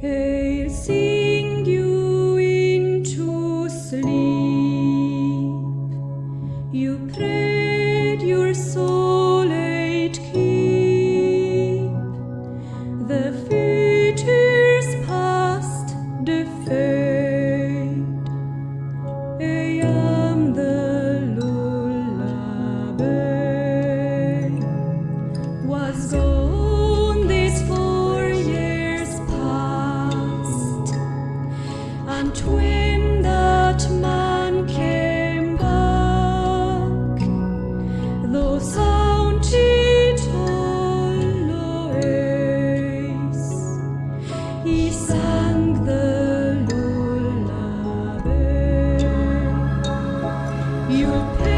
He'll sing you into sleep. You pray your soul aid keep. The future's past, the. I am the lullaby. Was gone. You pay.